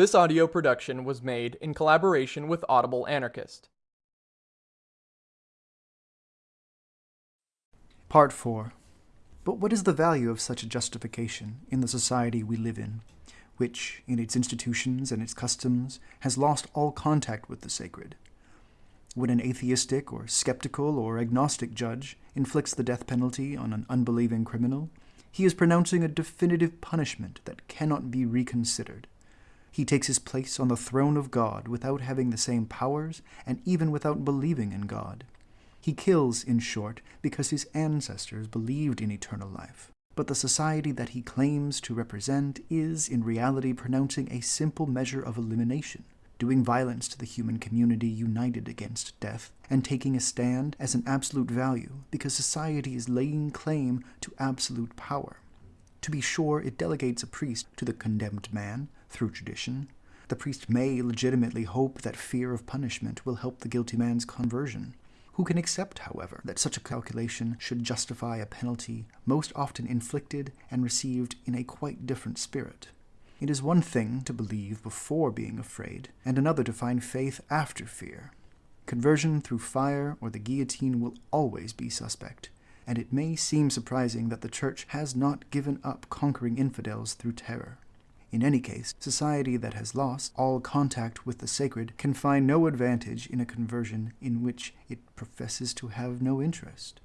This audio production was made in collaboration with Audible Anarchist. Part 4 But what is the value of such a justification in the society we live in, which, in its institutions and its customs, has lost all contact with the sacred? When an atheistic or skeptical or agnostic judge inflicts the death penalty on an unbelieving criminal, he is pronouncing a definitive punishment that cannot be reconsidered. He takes his place on the throne of God without having the same powers and even without believing in God. He kills, in short, because his ancestors believed in eternal life. But the society that he claims to represent is, in reality, pronouncing a simple measure of elimination, doing violence to the human community united against death, and taking a stand as an absolute value because society is laying claim to absolute power. To be sure, it delegates a priest to the condemned man, through tradition. The priest may legitimately hope that fear of punishment will help the guilty man's conversion. Who can accept, however, that such a calculation should justify a penalty most often inflicted and received in a quite different spirit? It is one thing to believe before being afraid, and another to find faith after fear. Conversion through fire or the guillotine will always be suspect, and it may seem surprising that the Church has not given up conquering infidels through terror. In any case, society that has lost all contact with the sacred can find no advantage in a conversion in which it professes to have no interest.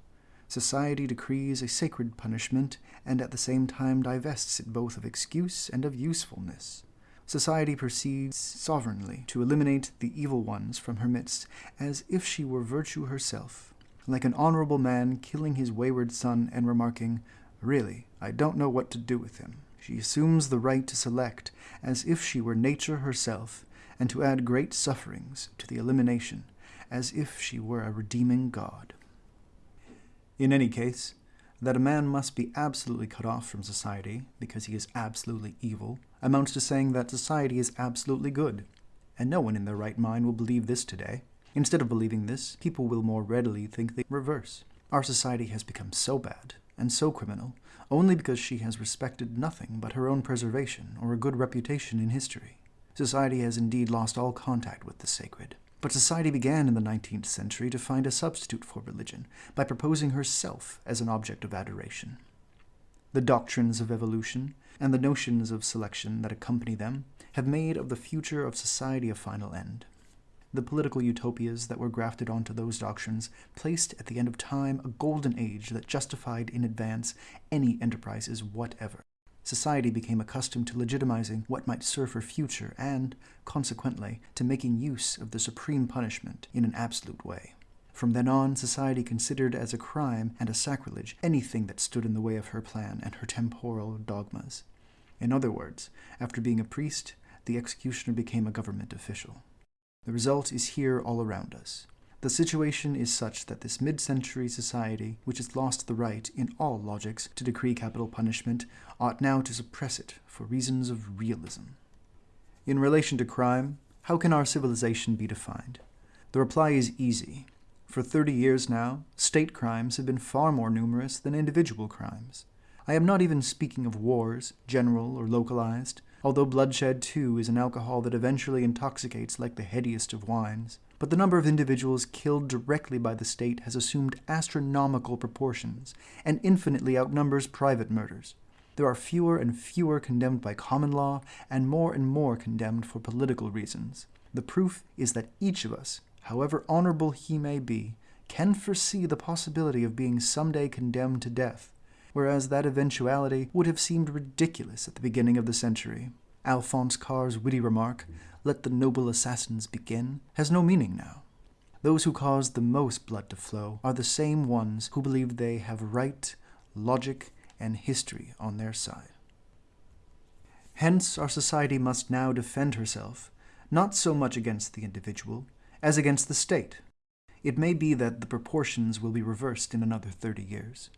Society decrees a sacred punishment and at the same time divests it both of excuse and of usefulness. Society proceeds sovereignly to eliminate the evil ones from her midst as if she were virtue herself, like an honorable man killing his wayward son and remarking, Really, I don't know what to do with him. She assumes the right to select as if she were nature herself, and to add great sufferings to the elimination, as if she were a redeeming God. In any case, that a man must be absolutely cut off from society because he is absolutely evil amounts to saying that society is absolutely good, and no one in their right mind will believe this today. Instead of believing this, people will more readily think the reverse. Our society has become so bad and so criminal only because she has respected nothing but her own preservation or a good reputation in history. Society has indeed lost all contact with the sacred. But society began in the 19th century to find a substitute for religion by proposing herself as an object of adoration. The doctrines of evolution and the notions of selection that accompany them have made of the future of society a final end. The political utopias that were grafted onto those doctrines placed at the end of time a golden age that justified in advance any enterprises whatever. Society became accustomed to legitimizing what might serve her future and, consequently, to making use of the supreme punishment in an absolute way. From then on, society considered as a crime and a sacrilege anything that stood in the way of her plan and her temporal dogmas. In other words, after being a priest, the executioner became a government official. The result is here all around us. The situation is such that this mid-century society, which has lost the right in all logics to decree capital punishment, ought now to suppress it for reasons of realism. In relation to crime, how can our civilization be defined? The reply is easy. For 30 years now, state crimes have been far more numerous than individual crimes. I am not even speaking of wars, general or localized, although bloodshed too is an alcohol that eventually intoxicates like the headiest of wines. But the number of individuals killed directly by the state has assumed astronomical proportions and infinitely outnumbers private murders. There are fewer and fewer condemned by common law and more and more condemned for political reasons. The proof is that each of us, however honorable he may be, can foresee the possibility of being someday condemned to death whereas that eventuality would have seemed ridiculous at the beginning of the century. Alphonse Karr's witty remark, let the noble assassins begin, has no meaning now. Those who cause the most blood to flow are the same ones who believe they have right, logic, and history on their side. Hence, our society must now defend herself, not so much against the individual, as against the state. It may be that the proportions will be reversed in another thirty years.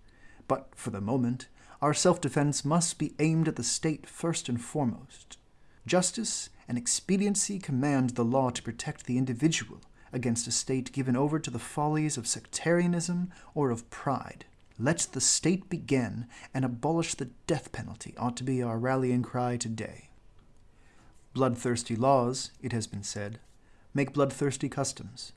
But for the moment, our self-defense must be aimed at the state first and foremost. Justice and expediency command the law to protect the individual against a state given over to the follies of sectarianism or of pride. Let the state begin and abolish the death penalty ought to be our rallying cry today. Bloodthirsty laws, it has been said, make bloodthirsty customs.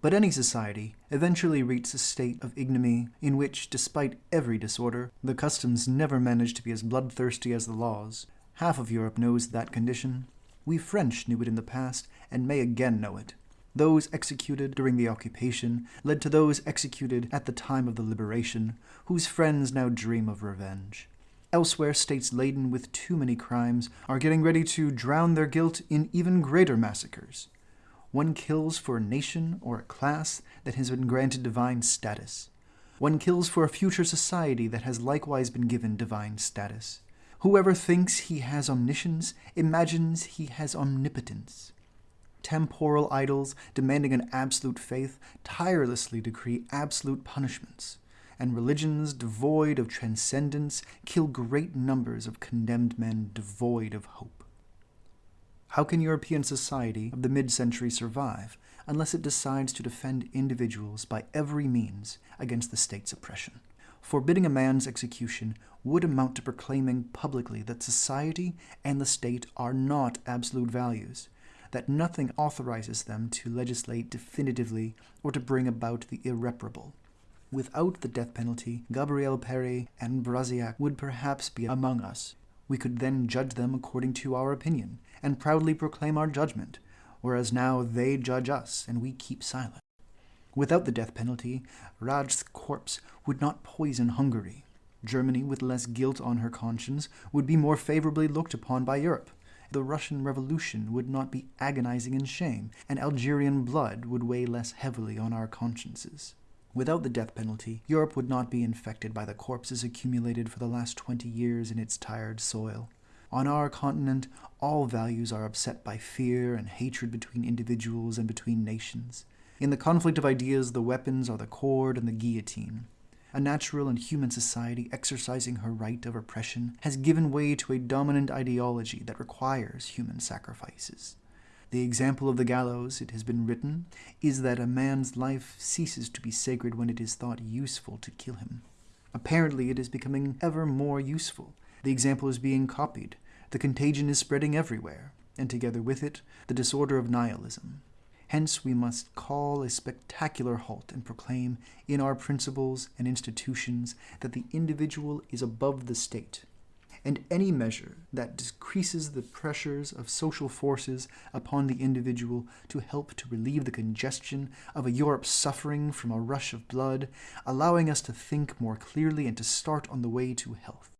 But any society eventually reaches a state of ignominy in which, despite every disorder, the customs never manage to be as bloodthirsty as the laws. Half of Europe knows that condition. We French knew it in the past and may again know it. Those executed during the occupation led to those executed at the time of the liberation, whose friends now dream of revenge. Elsewhere, states laden with too many crimes are getting ready to drown their guilt in even greater massacres. One kills for a nation or a class that has been granted divine status. One kills for a future society that has likewise been given divine status. Whoever thinks he has omniscience imagines he has omnipotence. Temporal idols demanding an absolute faith tirelessly decree absolute punishments, and religions devoid of transcendence kill great numbers of condemned men devoid of hope. How can European society of the mid-century survive unless it decides to defend individuals by every means against the state's oppression? Forbidding a man's execution would amount to proclaiming publicly that society and the state are not absolute values, that nothing authorizes them to legislate definitively or to bring about the irreparable. Without the death penalty, Gabriel Péri and Brasillach would perhaps be among us. We could then judge them according to our opinion, and proudly proclaim our judgment, whereas now they judge us and we keep silent. Without the death penalty, Rajk's corpse would not poison Hungary. Germany, with less guilt on her conscience, would be more favorably looked upon by Europe. The Russian Revolution would not be agonizing in shame, and Algerian blood would weigh less heavily on our consciences. Without the death penalty, Europe would not be infected by the corpses accumulated for the last twenty years in its tired soil. On our continent, all values are upset by fear and hatred between individuals and between nations. In the conflict of ideas, the weapons are the cord and the guillotine. A natural and human society exercising her right of oppression has given way to a dominant ideology that requires human sacrifices. The example of the gallows, it has been written, is that a man's life ceases to be sacred when it is thought useful to kill him. Apparently it is becoming ever more useful, the example is being copied, the contagion is spreading everywhere, and together with it, the disorder of nihilism. Hence we must call a spectacular halt and proclaim in our principles and institutions that the individual is above the state, and any measure that decreases the pressures of social forces upon the individual to help to relieve the congestion of a Europe suffering from a rush of blood, allowing us to think more clearly and to start on the way to health.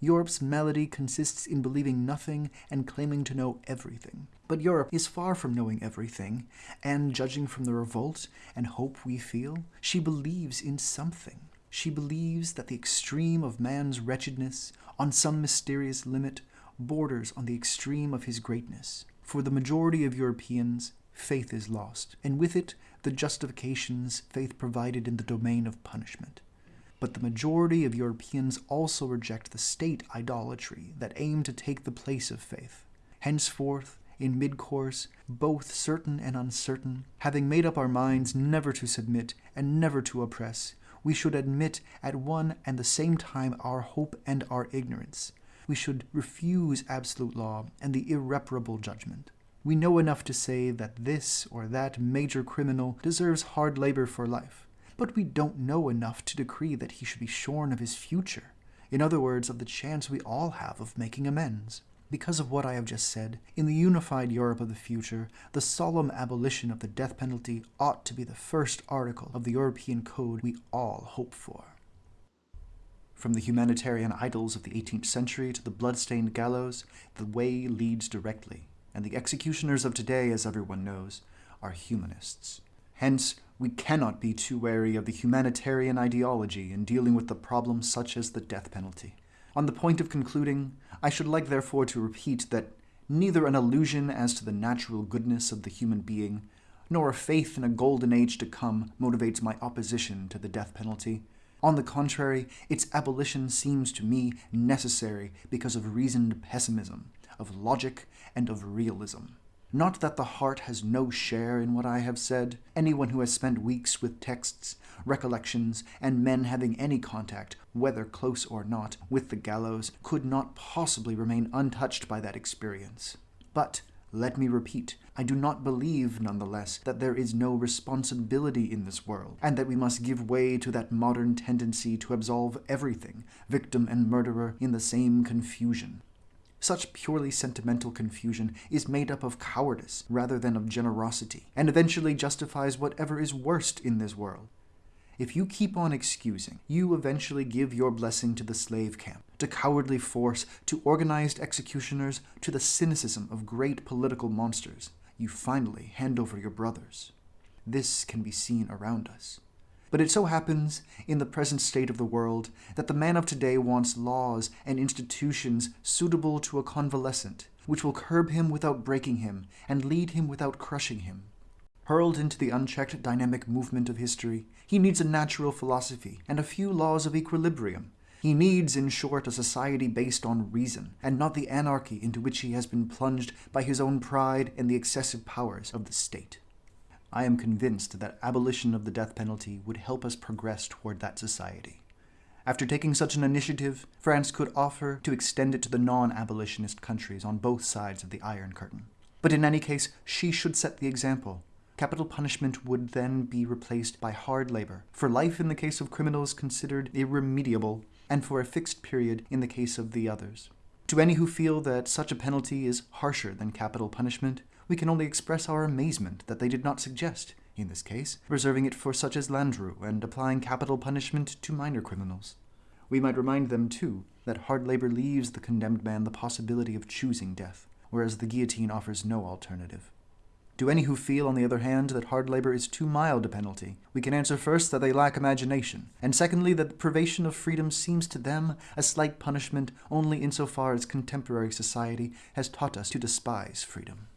Europe's malady consists in believing nothing and claiming to know everything. But Europe is far from knowing everything, and judging from the revolt and hope we feel, she believes in something. She believes that the extreme of man's wretchedness, on some mysterious limit, borders on the extreme of his greatness. For the majority of Europeans, faith is lost, and with it the justifications faith provided in the domain of punishment but the majority of Europeans also reject the state idolatry that aim to take the place of faith. Henceforth, in mid-course, both certain and uncertain, having made up our minds never to submit and never to oppress, we should admit at one and the same time our hope and our ignorance. We should refuse absolute law and the irreparable judgment. We know enough to say that this or that major criminal deserves hard labor for life but we don't know enough to decree that he should be shorn of his future. In other words, of the chance we all have of making amends. Because of what I have just said, in the unified Europe of the future, the solemn abolition of the death penalty ought to be the first article of the European Code we all hope for. From the humanitarian idols of the 18th century to the blood-stained gallows, the way leads directly, and the executioners of today, as everyone knows, are humanists. Hence, we cannot be too wary of the humanitarian ideology in dealing with the problems such as the death penalty. On the point of concluding, I should like therefore to repeat that neither an illusion as to the natural goodness of the human being, nor a faith in a golden age to come motivates my opposition to the death penalty. On the contrary, its abolition seems to me necessary because of reasoned pessimism, of logic, and of realism. Not that the heart has no share in what I have said. Anyone who has spent weeks with texts, recollections, and men having any contact, whether close or not, with the gallows, could not possibly remain untouched by that experience. But, let me repeat, I do not believe, nonetheless, that there is no responsibility in this world, and that we must give way to that modern tendency to absolve everything, victim and murderer, in the same confusion. Such purely sentimental confusion is made up of cowardice rather than of generosity, and eventually justifies whatever is worst in this world. If you keep on excusing, you eventually give your blessing to the slave camp, to cowardly force, to organized executioners, to the cynicism of great political monsters. You finally hand over your brothers. This can be seen around us. But it so happens, in the present state of the world, that the man of today wants laws and institutions suitable to a convalescent, which will curb him without breaking him, and lead him without crushing him. Hurled into the unchecked dynamic movement of history, he needs a natural philosophy and a few laws of equilibrium. He needs, in short, a society based on reason, and not the anarchy into which he has been plunged by his own pride and the excessive powers of the state. I am convinced that abolition of the death penalty would help us progress toward that society. After taking such an initiative, France could offer to extend it to the non-abolitionist countries on both sides of the Iron Curtain. But in any case, she should set the example. Capital punishment would then be replaced by hard labor, for life in the case of criminals considered irremediable, and for a fixed period in the case of the others. To any who feel that such a penalty is harsher than capital punishment, we can only express our amazement that they did not suggest, in this case, reserving it for such as Landru and applying capital punishment to minor criminals. We might remind them, too, that hard labor leaves the condemned man the possibility of choosing death, whereas the guillotine offers no alternative. To any who feel, on the other hand, that hard labor is too mild a penalty, we can answer first that they lack imagination, and secondly that the privation of freedom seems to them a slight punishment only insofar as contemporary society has taught us to despise freedom.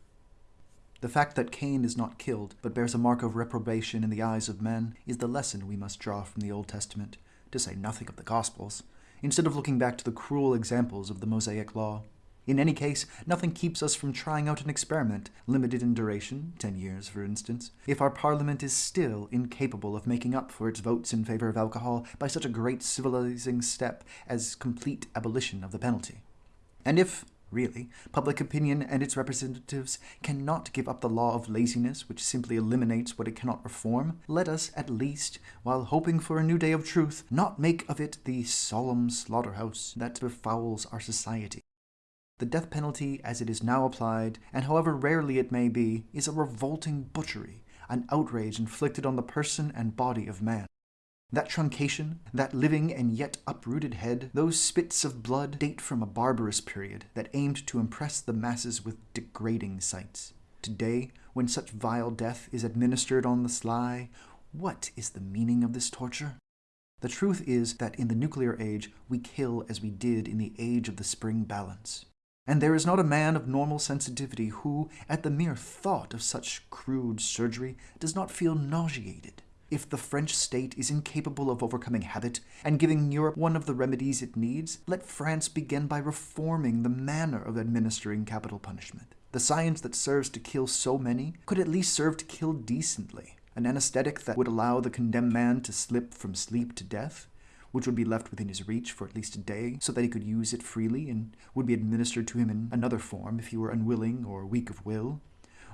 The fact that Cain is not killed, but bears a mark of reprobation in the eyes of men, is the lesson we must draw from the Old Testament, to say nothing of the Gospels, instead of looking back to the cruel examples of the Mosaic Law. In any case, nothing keeps us from trying out an experiment, limited in duration, 10 years for instance, if our parliament is still incapable of making up for its votes in favor of alcohol by such a great civilizing step as complete abolition of the penalty. And if, Really, public opinion and its representatives cannot give up the law of laziness which simply eliminates what it cannot reform. Let us, at least, while hoping for a new day of truth, not make of it the solemn slaughterhouse that befouls our society. The death penalty, as it is now applied, and however rarely it may be, is a revolting butchery, an outrage inflicted on the person and body of man. That truncation, that living and yet uprooted head, those spits of blood date from a barbarous period that aimed to impress the masses with degrading sights. Today, when such vile death is administered on the sly, what is the meaning of this torture? The truth is that in the nuclear age, we kill as we did in the age of the spring balance. And there is not a man of normal sensitivity who, at the mere thought of such crude surgery, does not feel nauseated. If the French state is incapable of overcoming habit and giving Europe one of the remedies it needs, let France begin by reforming the manner of administering capital punishment. The science that serves to kill so many could at least serve to kill decently. An anesthetic that would allow the condemned man to slip from sleep to death, which would be left within his reach for at least a day, so that he could use it freely and would be administered to him in another form if he were unwilling or weak of will,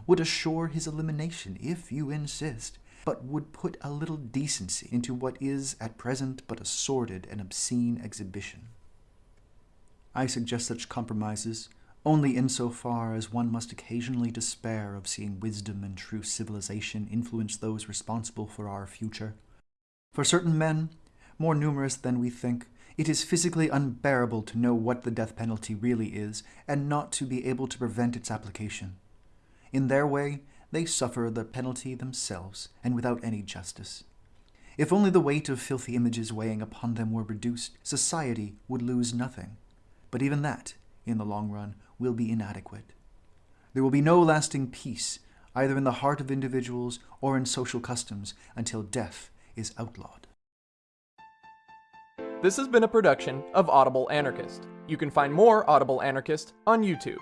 would assure his elimination, if you insist, but would put a little decency into what is at present but a sordid and obscene exhibition. I suggest such compromises only insofar as one must occasionally despair of seeing wisdom and true civilization influence those responsible for our future. For certain men, more numerous than we think, it is physically unbearable to know what the death penalty really is and not to be able to prevent its application. In their way, they suffer the penalty themselves, and without any justice. If only the weight of filthy images weighing upon them were reduced, society would lose nothing. But even that, in the long run, will be inadequate. There will be no lasting peace, either in the heart of individuals or in social customs, until death is outlawed. This has been a production of Audible Anarchist. You can find more Audible Anarchist on YouTube.